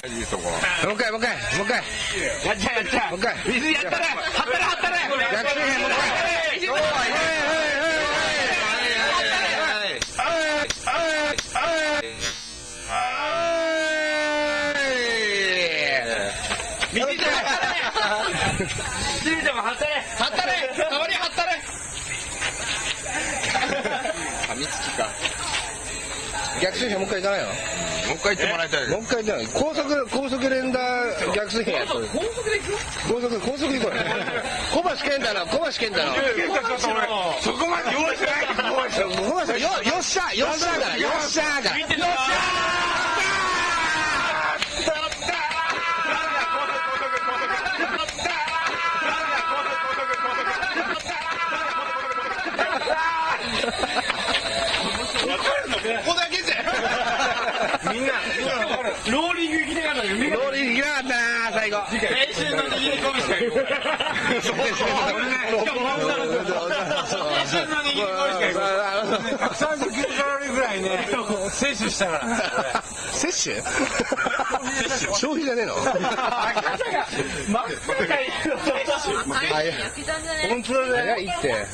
もう一回もう一回もう一回。やっちゃえやっちゃえもう一回。水やったれはったれはったれ逆水編もう一回。はい。水ちゃんはったもはったれはったれ代わりはったれ噛みつきか。逆水編もう一回い。かない。のもう一回言ってもらいたい。もう一回じゃない高速高速連打逆水編やった高速で行く高速高速で行こうよ。小橋健太の小橋健太のそこまで用意してないけど、用意して小橋よよっしゃよっしゃからよっしゃから見てたここだけローリング行きたかったローリー行きなかったな最後。青春の握り込みしか行こそう。そうそうしかも青春の握り込みしか行こ139カロリーぐらいね摂取したから摂取消費じゃねえの真っ赤いはい本当だね早いって。